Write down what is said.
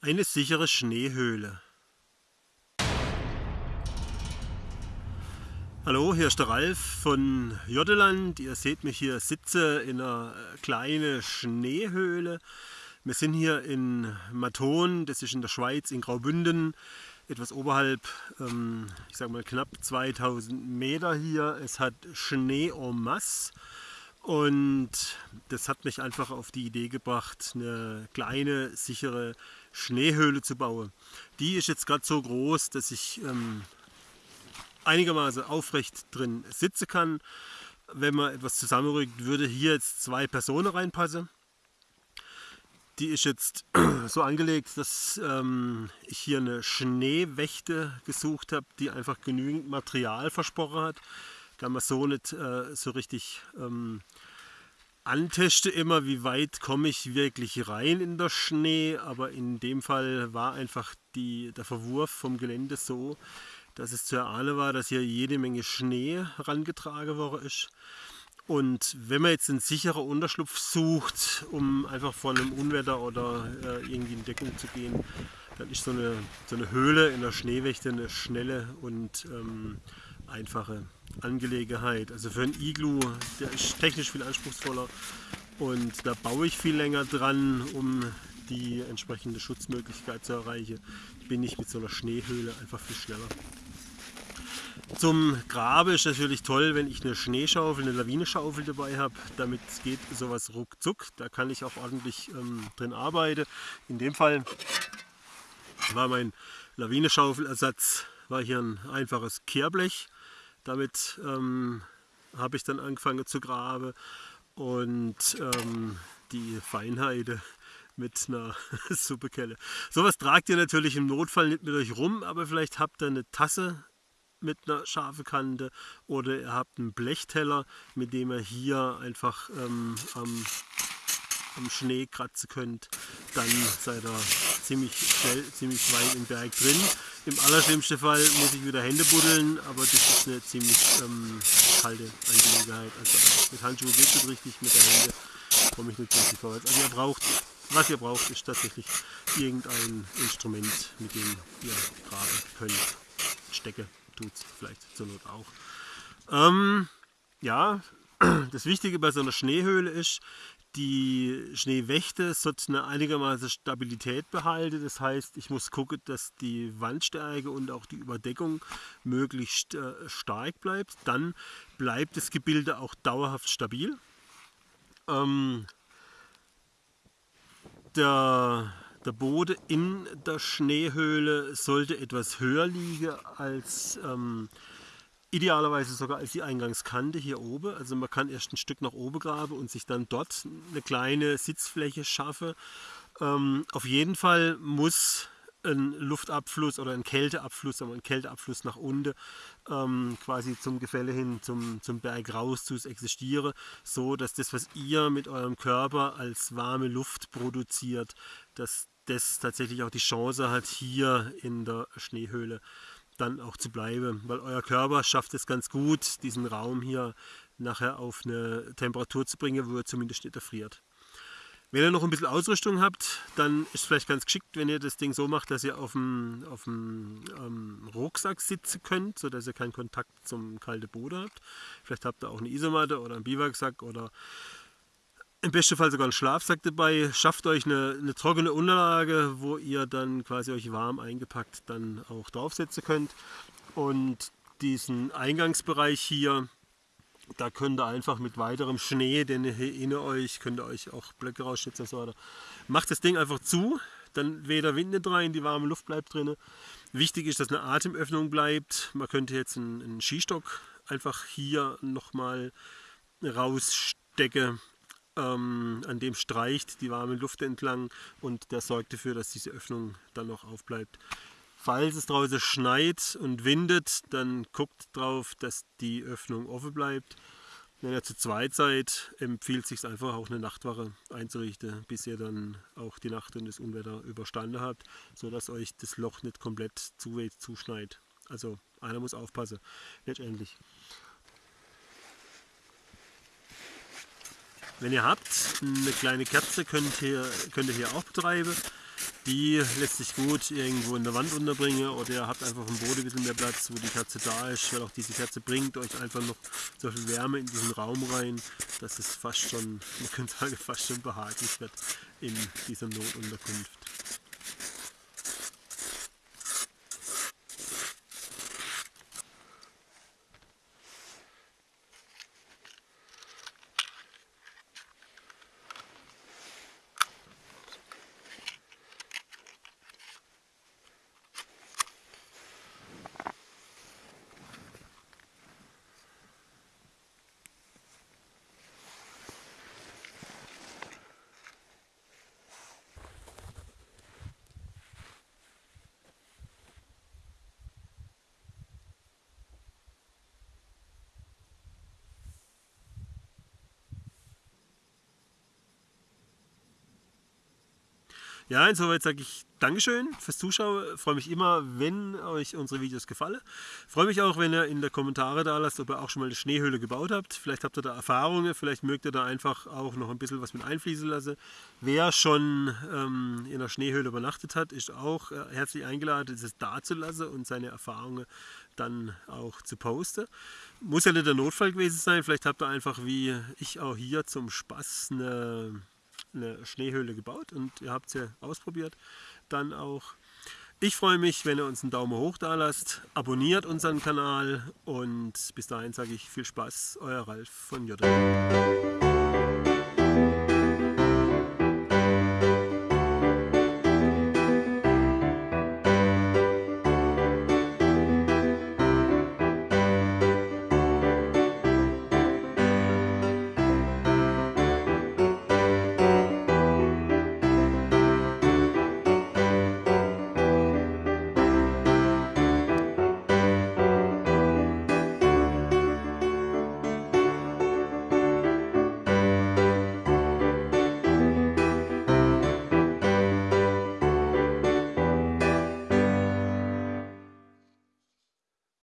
Eine sichere Schneehöhle. Hallo, hier ist der Ralf von Joddeland. Ihr seht mich hier sitze in einer äh, kleinen Schneehöhle. Wir sind hier in Maton, das ist in der Schweiz, in Graubünden, etwas oberhalb, ähm, ich sage mal knapp 2000 Meter hier. Es hat Schnee en masse. Und das hat mich einfach auf die Idee gebracht, eine kleine, sichere Schneehöhle zu bauen. Die ist jetzt gerade so groß, dass ich ähm, einigermaßen aufrecht drin sitzen kann. Wenn man etwas zusammenrückt, würde hier jetzt zwei Personen reinpassen. Die ist jetzt so angelegt, dass ähm, ich hier eine Schneewächte gesucht habe, die einfach genügend Material versprochen hat kann man so nicht äh, so richtig ähm, anteste immer, wie weit komme ich wirklich rein in der Schnee. Aber in dem Fall war einfach die, der Verwurf vom Gelände so, dass es zu erahnen war, dass hier jede Menge Schnee herangetragen worden ist. Und wenn man jetzt einen sicheren Unterschlupf sucht, um einfach vor einem Unwetter oder äh, irgendwie in Deckung zu gehen, dann ist so eine, so eine Höhle in der Schneewächte eine schnelle und ähm, einfache Angelegenheit. Also für ein Iglu, der ist technisch viel anspruchsvoller und da baue ich viel länger dran, um die entsprechende Schutzmöglichkeit zu erreichen. Bin ich mit so einer Schneehöhle einfach viel schneller. Zum Grabe ist natürlich toll, wenn ich eine Schneeschaufel, eine Lawineschaufel dabei habe. Damit geht sowas ruckzuck. Da kann ich auch ordentlich ähm, drin arbeiten. In dem Fall war mein Lawinenschaufelersatz war hier ein einfaches Kehrblech damit ähm, habe ich dann angefangen zu graben und ähm, die Feinheide mit einer Suppekelle. Sowas tragt ihr natürlich im Notfall nicht mit euch rum, aber vielleicht habt ihr eine Tasse mit einer scharfen Kante oder ihr habt einen Blechteller, mit dem ihr hier einfach ähm, am, am Schnee kratzen könnt. Dann seid ihr ziemlich schnell, ziemlich weit im Berg drin. Im allerschlimmsten Fall muss ich wieder Hände buddeln, aber das ist eine ziemlich ähm, kalte Angelegenheit. Also mit Handschuhen geht es richtig, mit der Hände komme ich nicht richtig vorwärts. Also ihr braucht, was ihr braucht, ist tatsächlich irgendein Instrument, mit dem ihr graben könnt. Stecke tut es vielleicht zur Not auch. Ähm, ja, das Wichtige bei so einer Schneehöhle ist, die Schneewächte sollte eine einigermaßen Stabilität behalten. Das heißt, ich muss gucken, dass die Wandstärke und auch die Überdeckung möglichst äh, stark bleibt. Dann bleibt das Gebilde auch dauerhaft stabil. Ähm, der, der Boden in der Schneehöhle sollte etwas höher liegen als ähm, Idealerweise sogar als die Eingangskante hier oben. Also man kann erst ein Stück nach oben graben und sich dann dort eine kleine Sitzfläche schaffen. Ähm, auf jeden Fall muss ein Luftabfluss oder ein Kälteabfluss, aber ein Kälteabfluss nach unten ähm, quasi zum Gefälle hin, zum, zum Berg raus zu existieren, so dass das, was ihr mit eurem Körper als warme Luft produziert, dass das tatsächlich auch die Chance hat, hier in der Schneehöhle dann auch zu bleiben, weil euer Körper schafft es ganz gut, diesen Raum hier nachher auf eine Temperatur zu bringen, wo er zumindest nicht erfriert. Wenn ihr noch ein bisschen Ausrüstung habt, dann ist es vielleicht ganz geschickt, wenn ihr das Ding so macht, dass ihr auf dem, auf dem ähm, Rucksack sitzen könnt, sodass ihr keinen Kontakt zum kalten Boden habt. Vielleicht habt ihr auch eine Isomatte oder einen Biwaksack oder im besten Fall sogar einen Schlafsack dabei. Schafft euch eine, eine, trockene Unterlage, wo ihr dann quasi euch warm eingepackt dann auch draufsetzen könnt. Und diesen Eingangsbereich hier, da könnt ihr einfach mit weiterem Schnee, den ihr hier in euch, könnt ihr euch auch Blöcke rausschützen und so weiter. Macht das Ding einfach zu, dann weder Wind nicht rein, die warme Luft bleibt drin. Wichtig ist, dass eine Atemöffnung bleibt. Man könnte jetzt einen, einen Skistock einfach hier nochmal rausstecken ähm, an dem streicht die warme Luft entlang und der sorgt dafür, dass diese Öffnung dann noch aufbleibt. Falls es draußen schneit und windet, dann guckt drauf, dass die Öffnung offen bleibt. Wenn ihr zu zweit seid, empfiehlt es sich einfach auch eine Nachtwache einzurichten, bis ihr dann auch die Nacht und das Unwetter überstanden habt, sodass euch das Loch nicht komplett zu zuschneit. Also einer muss aufpassen, letztendlich. Wenn ihr habt, eine kleine Kerze könnt ihr, könnt ihr hier auch betreiben. Die lässt sich gut irgendwo in der Wand unterbringen oder ihr habt einfach im Boden ein bisschen mehr Platz, wo die Kerze da ist, weil auch diese Kerze bringt euch einfach noch so viel Wärme in diesen Raum rein, dass es fast schon, man könnte sagen, fast schon behaglich wird in dieser Notunterkunft. Ja, insoweit sage ich Dankeschön fürs Zuschauen. Freue mich immer, wenn euch unsere Videos gefallen. Freue mich auch, wenn ihr in der Kommentare da lasst, ob ihr auch schon mal eine Schneehöhle gebaut habt. Vielleicht habt ihr da Erfahrungen, vielleicht mögt ihr da einfach auch noch ein bisschen was mit einfließen lassen. Wer schon ähm, in der Schneehöhle übernachtet hat, ist auch äh, herzlich eingeladen, das da zu lassen und seine Erfahrungen dann auch zu posten. Muss ja nicht der Notfall gewesen sein, vielleicht habt ihr einfach wie ich auch hier zum Spaß eine eine Schneehöhle gebaut und ihr habt sie ausprobiert. Dann auch. Ich freue mich, wenn ihr uns einen Daumen hoch da lasst, abonniert unseren Kanal und bis dahin sage ich viel Spaß, euer Ralf von Jotta.